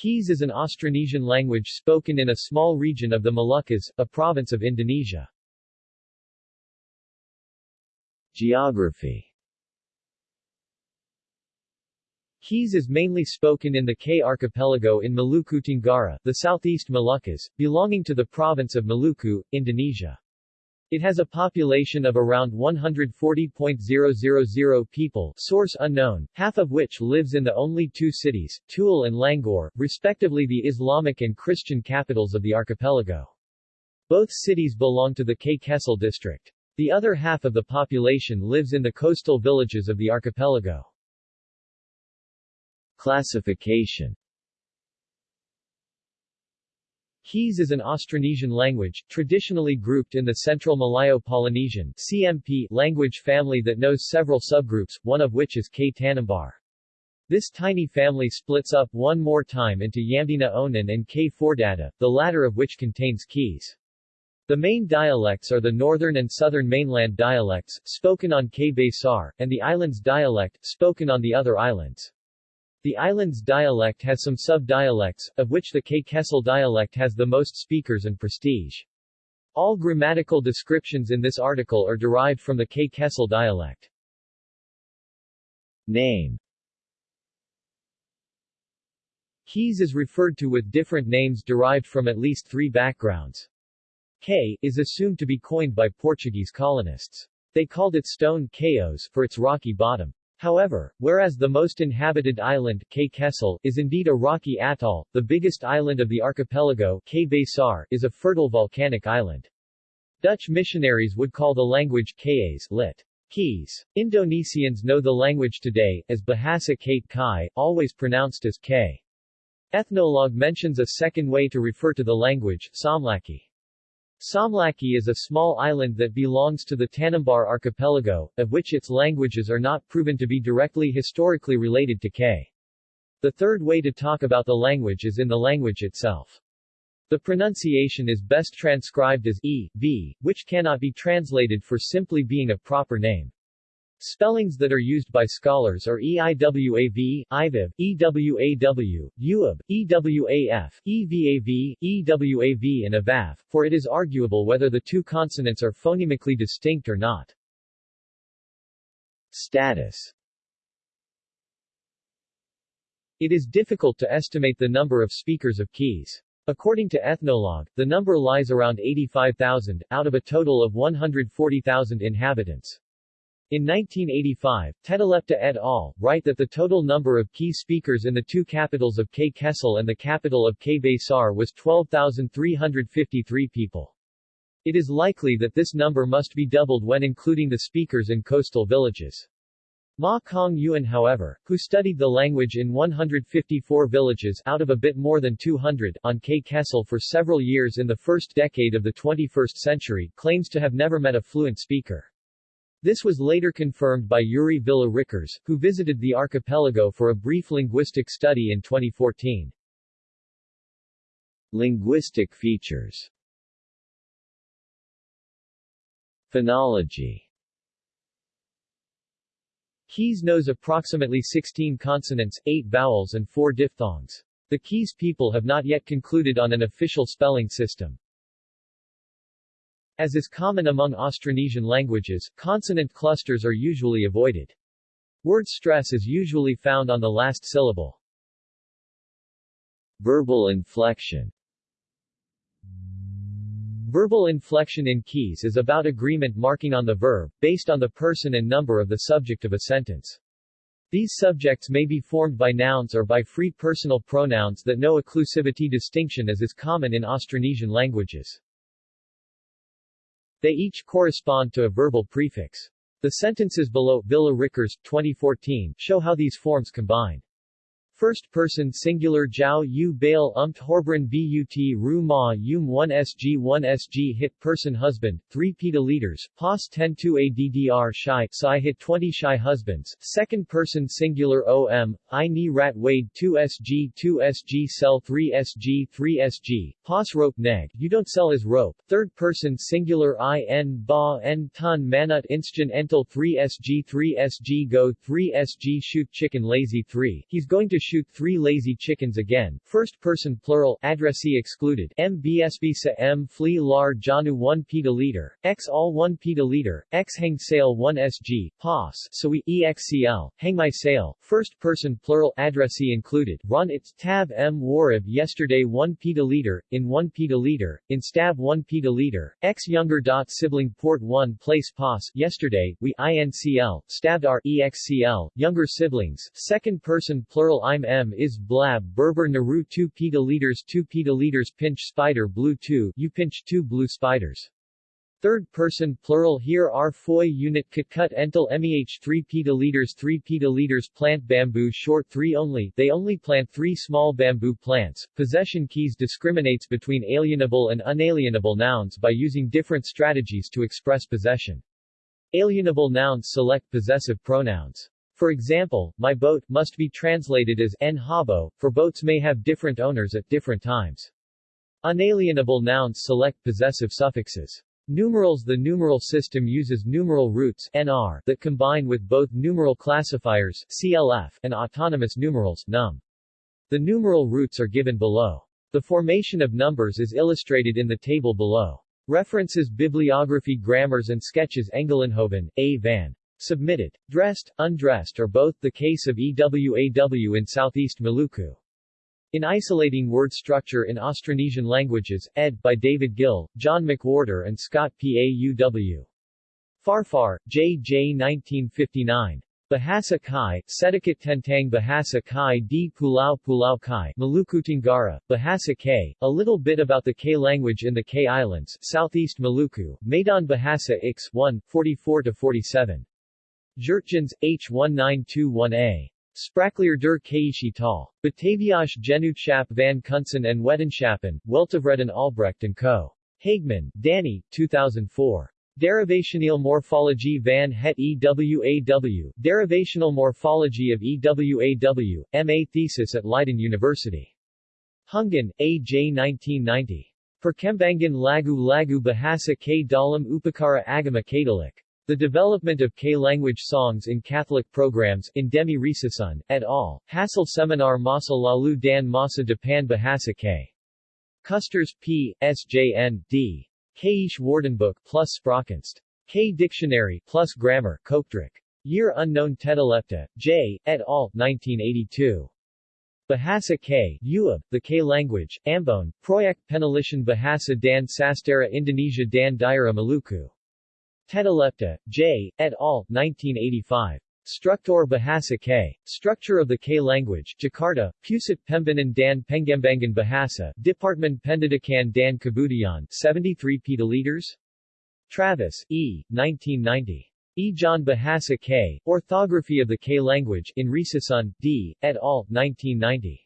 Keys is an Austronesian language spoken in a small region of the Moluccas, a province of Indonesia. Geography Keys is mainly spoken in the K archipelago in Maluku Tenggara, the southeast Moluccas, belonging to the province of Maluku, Indonesia. It has a population of around 140.000 people source unknown, half of which lives in the only two cities, Tual and Langgur, respectively the Islamic and Christian capitals of the archipelago. Both cities belong to the K Kecil district. The other half of the population lives in the coastal villages of the archipelago. Classification Keys is an Austronesian language, traditionally grouped in the Central Malayo-Polynesian CMP language family that knows several subgroups, one of which is K Tanimbar. This tiny family splits up one more time into Yamdena Onan and K Fordata, the latter of which contains keys. The main dialects are the northern and southern mainland dialects, spoken on K Besar, and the islands dialect, spoken on the other islands. The island's dialect has some sub-dialects, of which the K Kecil dialect has the most speakers and prestige. All grammatical descriptions in this article are derived from the K Kecil dialect. Name Keys is referred to with different names derived from at least three backgrounds. K is assumed to be coined by Portuguese colonists. They called it stone Cayos for its rocky bottom. However, whereas the most inhabited island, K Kecil, is indeed a rocky atoll, the biggest island of the archipelago, K Besar, is a fertile volcanic island. Dutch missionaries would call the language Kayes lit. Keys. Indonesians know the language today, as Bahasa Kate Kai, always pronounced as K. Ethnologue mentions a second way to refer to the language, Saumlaki. Saumlaki is a small island that belongs to the Tanimbar archipelago, of which its languages are not proven to be directly historically related to K. The third way to talk about the language is in the language itself. The pronunciation is best transcribed as e, v, which cannot be translated for simply being a proper name. Spellings that are used by scholars are EIWAV, IVIV, EWAW, UAB, EWAF, EVAV, EWAV and AVAV, for it is arguable whether the two consonants are phonemically distinct or not. Status It is difficult to estimate the number of speakers of keys. According to Ethnologue, the number lies around 85,000, out of a total of 140,000 inhabitants. In 1985, Tedelepta et al. write that the total number of key speakers in the two capitals of K Kecil and the capital of K Besar was 12,353 people. It is likely that this number must be doubled when including the speakers in coastal villages. Ma Kong Yuan however, who studied the language in 154 villages out of a bit more than 200 on K Kecil for several years in the first decade of the 21st century, claims to have never met a fluent speaker. This was later confirmed by Yuri Villa Rickers, who visited the archipelago for a brief linguistic study in 2014. Linguistic features Phonology Keys knows approximately 16 consonants, 8 vowels and 4 diphthongs. The Keys people have not yet concluded on an official spelling system. As is common among Austronesian languages, consonant clusters are usually avoided. Word stress is usually found on the last syllable. Verbal inflection Verbal inflection in keys is about agreement marking on the verb, based on the person and number of the subject of a sentence. These subjects may be formed by nouns or by free personal pronouns that know occlusivity distinction as is common in Austronesian languages. They each correspond to a verbal prefix. The sentences below Villa Rickers, 2014, show how these forms combine. First person singular Jiao Yu Bail Umt Horbran But Ru Ma Yum 1 Sg 1 Sg hit person husband, 3 peta liters, pos 10 2 addr shy psi hit 20 shy husbands, second person singular Om, I ni rat wade 2 Sg 2 Sg sell 3 Sg 3 Sg, pos rope neg, you don't sell as rope, third person singular I n ba n ton manut instan entel 3 Sg 3 Sg go 3 Sg shoot chicken lazy 3, he's going to shoot three lazy chickens again, first person plural, addressee excluded, m bsb sa m flee lar janu 1 pedaliter, x all 1 pedaliter, x hang sail 1 sg, pos, so we, excl, hang my sail, first person plural, addressee included, run its tab m warib yesterday 1 pedaliter, in 1 pedaliter, in stab 1 pedaliter, x younger dot sibling port 1 place pos, yesterday, we incl, stabbed our excl, younger siblings, second person plural I'm m is blab berber naru 2 pedaliters 2 pedaliters pinch spider blue 2 you pinch 2 blue spiders. Third person plural here are foy unit cut entel meh 3 pedaliters 3 pedaliters plant bamboo short 3 only they only plant 3 small bamboo plants. Possession keys discriminates between alienable and unalienable nouns by using different strategies to express possession. Alienable nouns select possessive pronouns. For example, my boat must be translated as en habo, for boats may have different owners at different times. Unalienable nouns select possessive suffixes. Numerals The numeral system uses numeral roots NR that combine with both numeral classifiers CLF and autonomous numerals num. The numeral roots are given below. The formation of numbers is illustrated in the table below. References Bibliography Grammars and Sketches Engelenhoven, A. van. Submitted. Dressed, undressed or both the case of EWAW in Southeast Maluku. In Isolating Word Structure in Austronesian Languages, ed. by David Gil, John McWhorter and Scott Paauw. Farfar, J. J. 1959. Bahasa Kai, Sedikit Tentang Bahasa Kai di Pulau Pulau Kai, Maluku Tenggara, Bahasa K, a little bit about the K language in the K Islands, Southeast Maluku, Medan Bahasa X 1, 44-47. Geurtjens, H1921A. Spraakleer der Keishi Tal. Bataviasch Genootschap van Kunsten en Wetenschappen, Weltevreden Albrecht & Co. Hageman, Danny, 2004. Derivational Morphology van het EWAW, Derivational Morphology of EWAW, M.A. thesis at Leiden University. Hungen, A.J. 1990. Perkembangan Lagu Lagu Bahasa K Dalam Upacara Agama Katolik. The Development of K-Language Songs in Catholic Programs, in Demi Risasun, et al., Hasil Seminar Masa Lalu Dan Masa Depan Bahasa K. Custers, P. S. J. N. D. Kaish Woordenboek plus Spraakkunst. K Dictionary plus Grammar, Kopdruk. Year unknown Tedalepta, J. et al., 1982. Bahasa K, Uab, the K language, Ambon, Proyek Penelitian Bahasa dan Sastera Indonesia dan Daerah Maluku. Tedalepta, J. et al., 1985. Struktur Bahasa K. Structure of the K language, Jakarta, Pusat Pembangunan dan Pengembangan Bahasa, Department Pendidikan dan Kebudayaan, 73 pedaliters? Travis, E., 1990. Ejaan Bahasa K, Orthography of the K language, in Risasun, D., et al., 1990.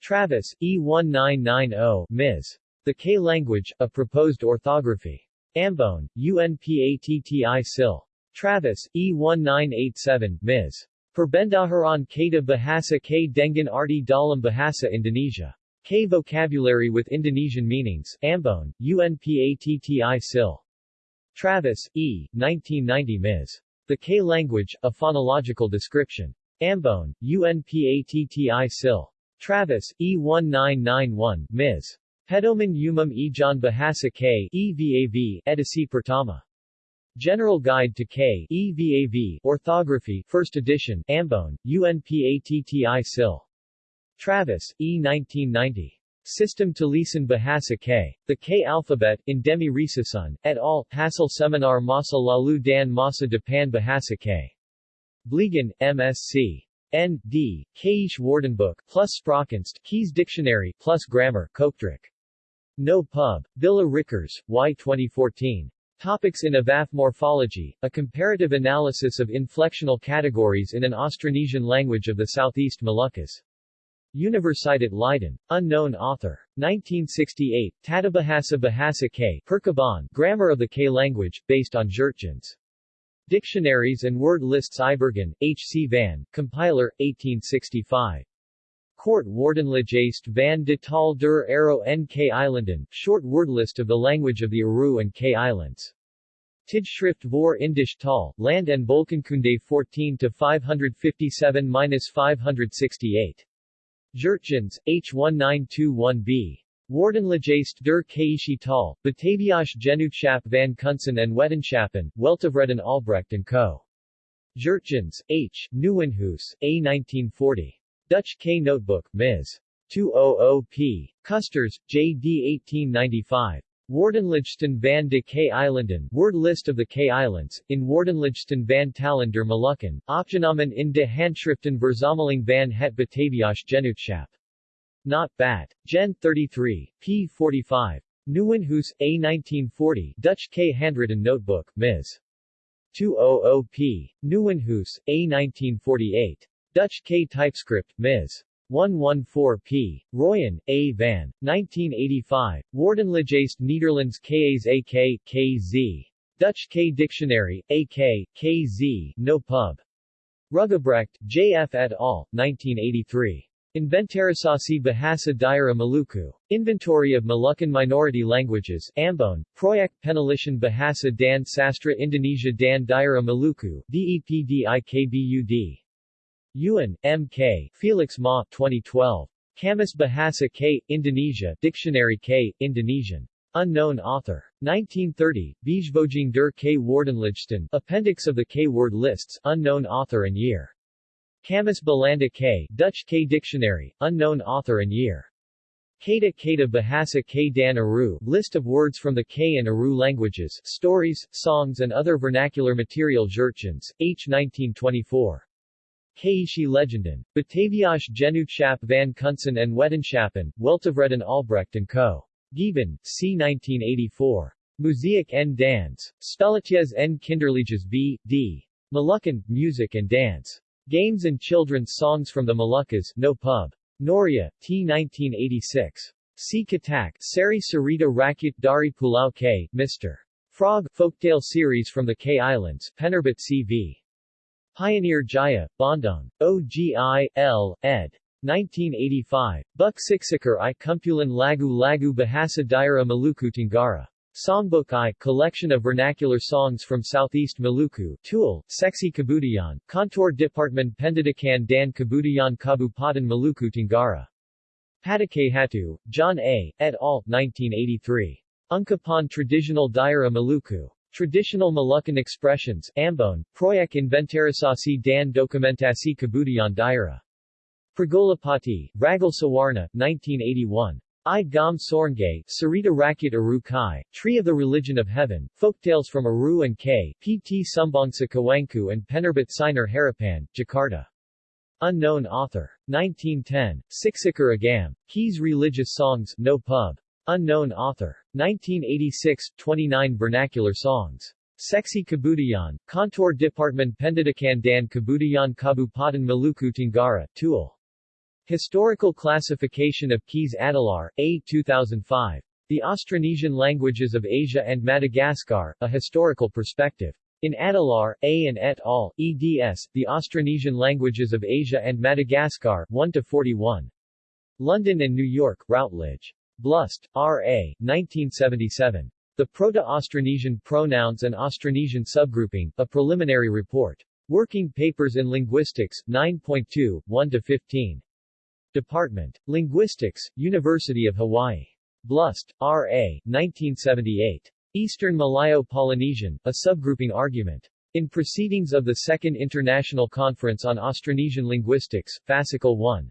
Travis, E. 1990, Ms. The K language, a proposed orthography. Ambon, UNPATTI SIL. Travis, E1987, Ms. Perbendaharan Kata Bahasa K Dengan Arti Dalam Bahasa Indonesia. K Vocabulary with Indonesian Meanings, Ambon, UNPATTI SIL. Travis, E. 1990 Ms. The K Language, A Phonological Description. Ambon, UNPATTI SIL. Travis, E1991, Ms. Pedoman Umum Ejaan Bahasa K EVAV, Edisi Pertama. General Guide to K EVAV, Orthography, 1st edition, Ambon, UNPATTI SIL. Travis, E. 1990. System to Lisan Bahasa K. The K Alphabet, in Demi Risasun, et al., Hasil Seminar Masa Lalu Dan Masa Depan Bahasa K. Blegan, MSc. N. D. Keish Woordenboek, plus Spraakkunst, Keys Dictionary, plus Grammar, Kopdruk. No Pub. Villa Rickers, Y. 2014. Topics in AVAF Morphology, a comparative analysis of inflectional categories in an Austronesian language of the Southeast Moluccas. Universiteit Leiden. Unknown author. 1968, Tatabahasa Bahasa K. Perkaban, Grammar of the K language, based on Geurtjens. Dictionaries and Word Lists Ibergen, H. C. Van, Compiler, 1865. Court Woordenlijst van de tal der Aero NK Islanden, short word list of the language of the Aru and K Islands. Tijdschrift voor Indisch Tal, Land en Volkenkunde 14 to 557-568. Geurtjens H1921b. Woordenlijst der Kaische Tal, Bataviasch Genootschap van Kunsten en Wetenschappen, Weltevreden Albrecht & Co. Geurtjens H. Nieuwenhuis, A1940. Dutch K. Notebook, Ms. 200p. Custers, J. D. 1895. Woordenlijsten van de K-eilanden Word list of the K-islands, in Woordenlijsten van Talen der Molukken, opgenomen in de handschriften Verzameling van het Bataviasch Genootschap. Not Bat. Gen 33, p. 45. Nieuwenhuis, A. 1940 Dutch K. Handwritten Notebook, Ms. 200p. Nieuwenhuis, A. 1948. Dutch K. Typescript, Ms. 114p. Royen, A. van. 1985. Woordenlijst Nederlands KA's AK, KZ. Dutch K. Dictionary, AK, KZ, no pub. Rugebrecht, J.F. et al., 1983. Inventarisasi Bahasa Daerah Maluku. Inventory of Moluccan Minority Languages, Ambon, Proyek Penelitian Bahasa dan Sastra Indonesia dan Daerah Maluku, DEPDIKBUD. Yuan, M.K., Felix Ma, 2012. Kamus Bahasa K, Indonesia, Dictionary K, Indonesian. Unknown author. 1930, Bijvoeging der K. Woordenlijsten, Appendix of the K-word lists, unknown author and year. Kamus Belanda K, Dutch K Dictionary, unknown author and year. Kata Kata Bahasa K Dan Aru, list of words from the K and Aru languages, stories, songs and other vernacular material Geurtjens, H. 1924. Keishi Legenden. Bataviasch Genootschap van Kunsten en Wetenschappen, Weltevreden Albrecht & Co. Gieben, c. 1984. Muziek en Dans. Spelletjes en Kinderliedjes B. D. Moluccan, Music and Dance. Games and Children's Songs from the Moluccas, No Pub. Noria, T. 1986. C. Katak, Sari Sarita Rakyat Dari Pulau K, Mr. Frog, Folktale Series from the K Islands, Penerbit C.V. Pioneer Jaya, Bandung. OGI, L. ed. 1985. Buk i Kumpulan Lagu Lagu Bahasa Daerah Maluku Tenggara. Songbook I, collection of vernacular songs from Southeast Maluku, Tool, Seksi Kebudayaan, Contour Department Pendidikan dan Kebudayaan Kabupaten Maluku Tenggara. Patakay John A., et al., 1983. Ungkapan Traditional Daerah Maluku. Traditional Moluccan Expressions, Ambon, Proyek Inventarisasi dan Dokumentasi Kebudayaan Daerah. Pragolapati, Ragal Sawarna, 1981. I Gam Sorngay, Cerita Rakyat Aru Kai, Tree of the Religion of Heaven, Folktales from Aru and K, P.T. Sumbangsa Kawanku and Penerbit Sinar Harapan, Jakarta. Unknown author. 1910, Siksakar Agam, Keys Religious Songs, No Pub. Unknown author. 1986, 29 vernacular songs. Sexy Kebudayaan, Contour Department Pendidikan dan Kebudayaan Kabupaten Maluku Tenggara, Tool. Historical Classification of Keys Adelaar, A. 2005. The Austronesian Languages of Asia and Madagascar, A Historical Perspective. In Adelaar, A. and et al., eds, The Austronesian Languages of Asia and Madagascar, 1-41. London and New York, Routledge. Blust, R.A., 1977. The Proto-Austronesian Pronouns and Austronesian Subgrouping, A Preliminary Report. Working Papers in Linguistics, 9.2, 1-15. Department. Linguistics, University of Hawaii. Blust, R.A., 1978. Eastern Malayo-Polynesian, a subgrouping argument. In Proceedings of the Second International Conference on Austronesian Linguistics, Fascicle 1.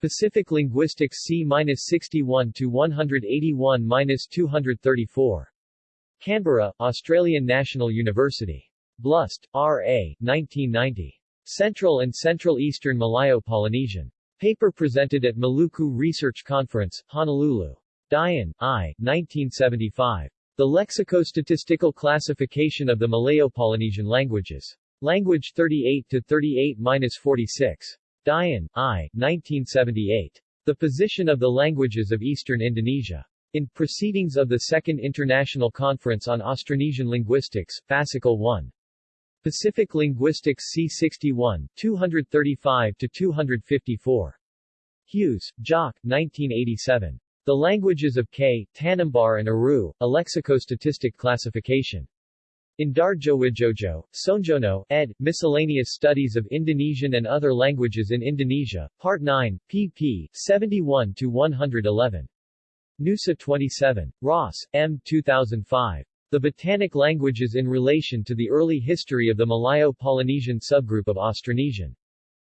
Pacific Linguistics C-61 to 181-234. Canberra, Australian National University. Blust, R.A., 1990. Central and Central Eastern Malayo-Polynesian. Paper presented at Maluku Research Conference, Honolulu. Dyen, I. 1975. The Lexicostatistical Classification of the Malayo-Polynesian Languages. Language 38-38-46. Dyen, I. 1978. The Position of the Languages of Eastern Indonesia. In Proceedings of the Second International Conference on Austronesian Linguistics, Fascicle 1. Pacific Linguistics C61, 235-254. Hughes, Jock, 1987. The Languages of K, Tanimbar and Aru, a Lexicostatistic Classification. Indarjowijojo, Soenjono, ed., Miscellaneous Studies of Indonesian and Other Languages in Indonesia, Part 9, pp. 71-111. Nusa 27. Ross, M. 2005. The Batanic Languages in Relation to the Early History of the Malayo-Polynesian Subgroup of Austronesian.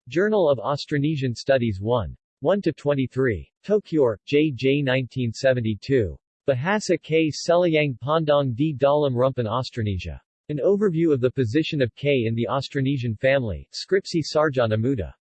Journal of Austronesian Studies 1. 1-23. Tokyor, J. J. 1972. Bahasa K. Selayang Pandang di Dalam Rumpun Austronesia. An overview of the position of K in the Austronesian family, Skripsi Sarjana Muda.